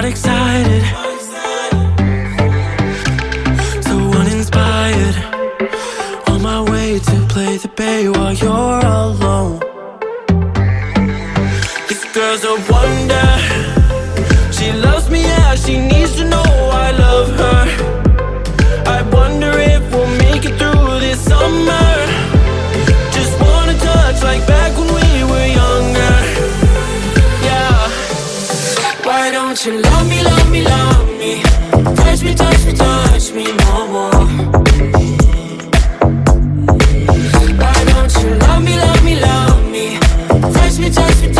Not excited. So uninspired On my way to play the bay while you're alone. This girl's a wonder. She loves me, yeah, she needs Why don't you love me, love me, love me? Touch me, touch me, touch me no more. Why don't you love me, love me, love me? Touch me, touch me, touch me